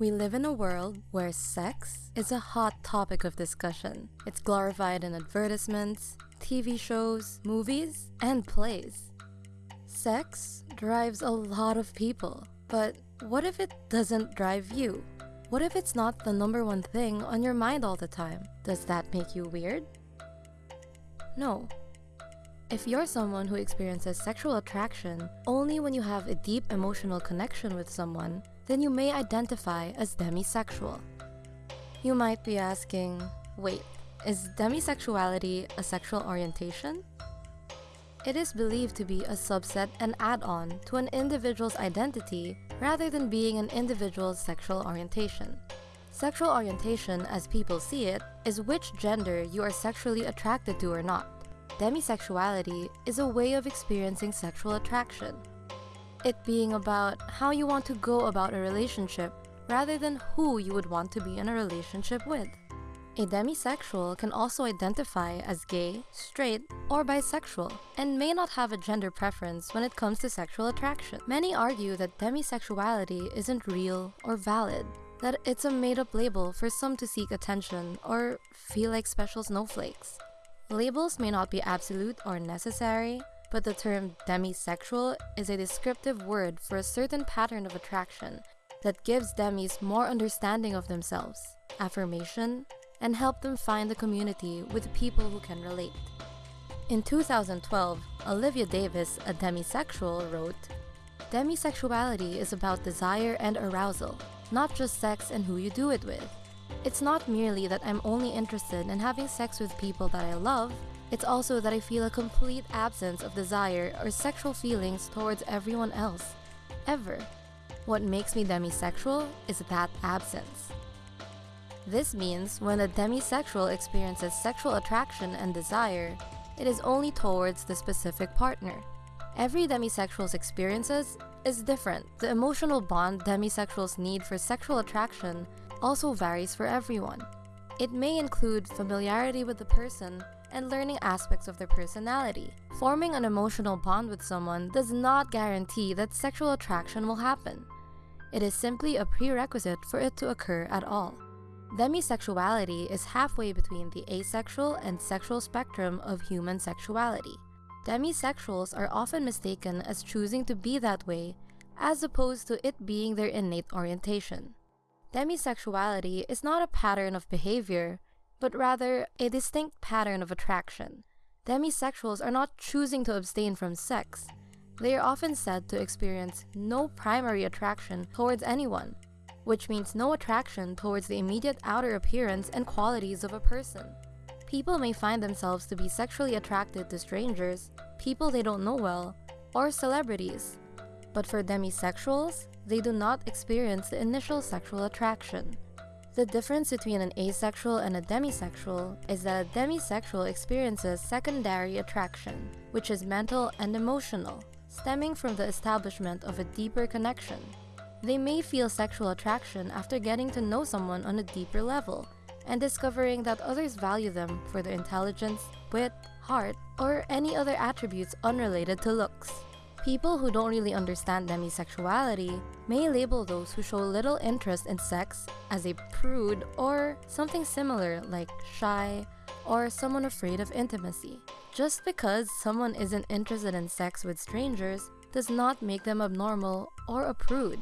We live in a world where sex is a hot topic of discussion. It's glorified in advertisements, TV shows, movies, and plays. Sex drives a lot of people, but what if it doesn't drive you? What if it's not the number one thing on your mind all the time? Does that make you weird? No. If you're someone who experiences sexual attraction only when you have a deep emotional connection with someone, then you may identify as demisexual. You might be asking, wait, is demisexuality a sexual orientation? It is believed to be a subset and add-on to an individual's identity rather than being an individual's sexual orientation. Sexual orientation, as people see it, is which gender you are sexually attracted to or not. Demisexuality is a way of experiencing sexual attraction. It being about how you want to go about a relationship rather than who you would want to be in a relationship with. A demisexual can also identify as gay, straight, or bisexual, and may not have a gender preference when it comes to sexual attraction. Many argue that demisexuality isn't real or valid, that it's a made-up label for some to seek attention or feel like special snowflakes. Labels may not be absolute or necessary, but the term demisexual is a descriptive word for a certain pattern of attraction that gives demis more understanding of themselves, affirmation, and help them find a community with people who can relate. In 2012, Olivia Davis, a demisexual, wrote, Demisexuality is about desire and arousal, not just sex and who you do it with. It's not merely that I'm only interested in having sex with people that I love, it's also that I feel a complete absence of desire or sexual feelings towards everyone else, ever. What makes me demisexual is that absence. This means when a demisexual experiences sexual attraction and desire, it is only towards the specific partner. Every demisexual's experiences is different. The emotional bond demisexuals need for sexual attraction also varies for everyone. It may include familiarity with the person and learning aspects of their personality. Forming an emotional bond with someone does not guarantee that sexual attraction will happen. It is simply a prerequisite for it to occur at all. Demisexuality is halfway between the asexual and sexual spectrum of human sexuality. Demisexuals are often mistaken as choosing to be that way as opposed to it being their innate orientation. Demisexuality is not a pattern of behavior, but rather a distinct pattern of attraction. Demisexuals are not choosing to abstain from sex. They are often said to experience no primary attraction towards anyone, which means no attraction towards the immediate outer appearance and qualities of a person. People may find themselves to be sexually attracted to strangers, people they don't know well, or celebrities. But for demisexuals, they do not experience the initial sexual attraction. The difference between an asexual and a demisexual is that a demisexual experiences secondary attraction, which is mental and emotional, stemming from the establishment of a deeper connection. They may feel sexual attraction after getting to know someone on a deeper level and discovering that others value them for their intelligence, wit, heart, or any other attributes unrelated to looks. People who don't really understand demisexuality may label those who show little interest in sex as a prude or something similar like shy or someone afraid of intimacy. Just because someone isn't interested in sex with strangers does not make them abnormal or a prude.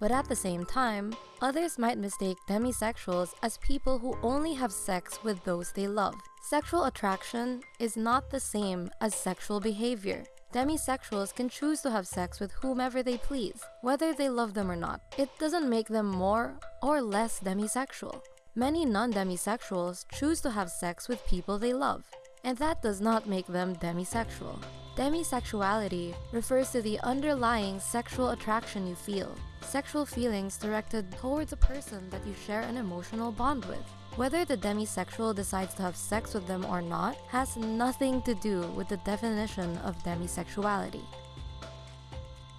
But at the same time, others might mistake demisexuals as people who only have sex with those they love. Sexual attraction is not the same as sexual behavior. Demisexuals can choose to have sex with whomever they please, whether they love them or not. It doesn't make them more or less demisexual. Many non-demisexuals choose to have sex with people they love, and that does not make them demisexual. Demisexuality refers to the underlying sexual attraction you feel, sexual feelings directed towards a person that you share an emotional bond with. Whether the demisexual decides to have sex with them or not has nothing to do with the definition of demisexuality.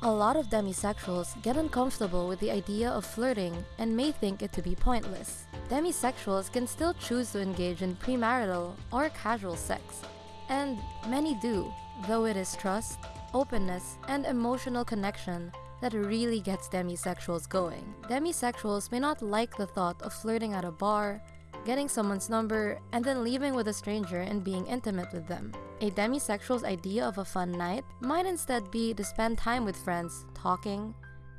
A lot of demisexuals get uncomfortable with the idea of flirting and may think it to be pointless. Demisexuals can still choose to engage in premarital or casual sex, and many do, though it is trust, openness, and emotional connection that really gets demisexuals going. Demisexuals may not like the thought of flirting at a bar, getting someone's number, and then leaving with a stranger and being intimate with them. A demisexual's idea of a fun night might instead be to spend time with friends, talking,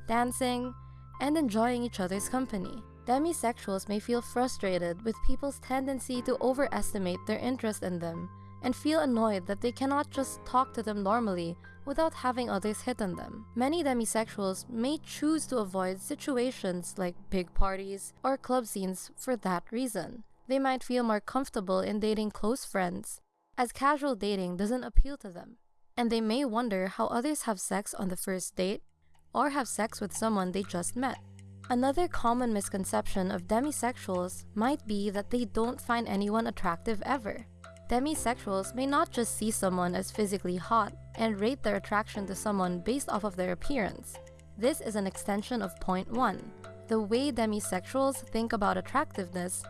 dancing, and enjoying each other's company. Demisexuals may feel frustrated with people's tendency to overestimate their interest in them and feel annoyed that they cannot just talk to them normally without having others hit on them. Many demisexuals may choose to avoid situations like big parties or club scenes for that reason. They might feel more comfortable in dating close friends, as casual dating doesn't appeal to them. And they may wonder how others have sex on the first date or have sex with someone they just met. Another common misconception of demisexuals might be that they don't find anyone attractive ever. Demisexuals may not just see someone as physically hot and rate their attraction to someone based off of their appearance. This is an extension of point 1. The way demisexuals think about attractiveness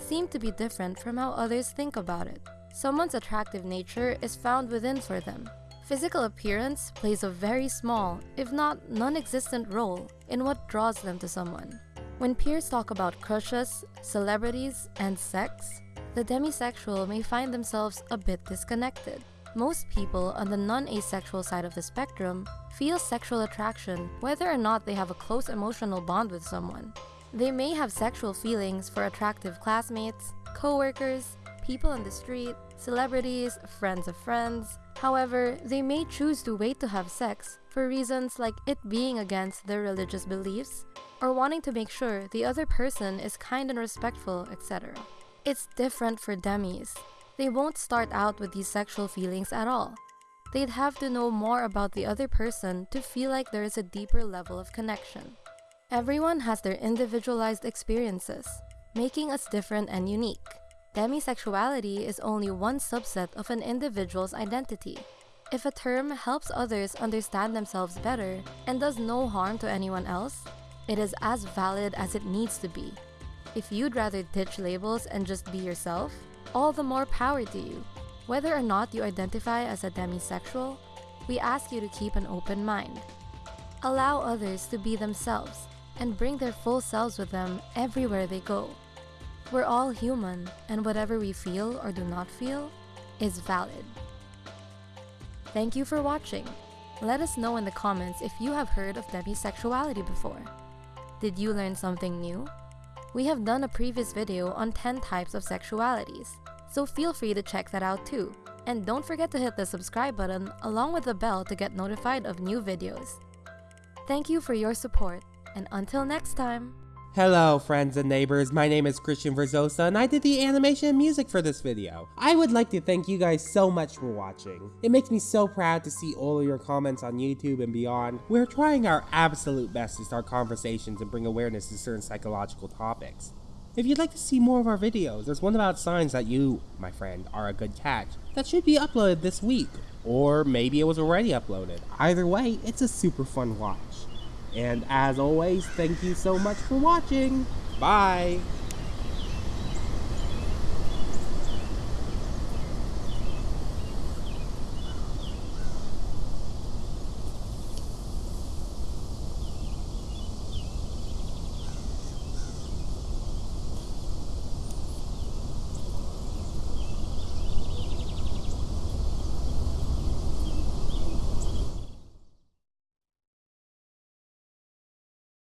seem to be different from how others think about it. Someone's attractive nature is found within for them. Physical appearance plays a very small, if not non-existent role in what draws them to someone. When peers talk about crushes, celebrities, and sex, the demisexual may find themselves a bit disconnected. Most people on the non-asexual side of the spectrum feel sexual attraction whether or not they have a close emotional bond with someone. They may have sexual feelings for attractive classmates, co-workers, people on the street, celebrities, friends of friends. However, they may choose to wait to have sex for reasons like it being against their religious beliefs or wanting to make sure the other person is kind and respectful, etc. It's different for demis. They won't start out with these sexual feelings at all. They'd have to know more about the other person to feel like there is a deeper level of connection. Everyone has their individualized experiences, making us different and unique. Demisexuality is only one subset of an individual's identity. If a term helps others understand themselves better and does no harm to anyone else, it is as valid as it needs to be. If you'd rather ditch labels and just be yourself, all the more power to you. Whether or not you identify as a demisexual, we ask you to keep an open mind. Allow others to be themselves and bring their full selves with them everywhere they go. We're all human, and whatever we feel or do not feel is valid. Thank you for watching. Let us know in the comments if you have heard of demisexuality before. Did you learn something new? We have done a previous video on 10 types of sexualities, so feel free to check that out too. And don't forget to hit the subscribe button along with the bell to get notified of new videos. Thank you for your support, and until next time! Hello friends and neighbors, my name is Christian Verzosa and I did the animation and music for this video. I would like to thank you guys so much for watching. It makes me so proud to see all of your comments on YouTube and beyond. We're trying our absolute best to start conversations and bring awareness to certain psychological topics. If you'd like to see more of our videos, there's one about signs that you, my friend, are a good catch that should be uploaded this week. Or maybe it was already uploaded. Either way, it's a super fun watch. And as always, thank you so much for watching. Bye!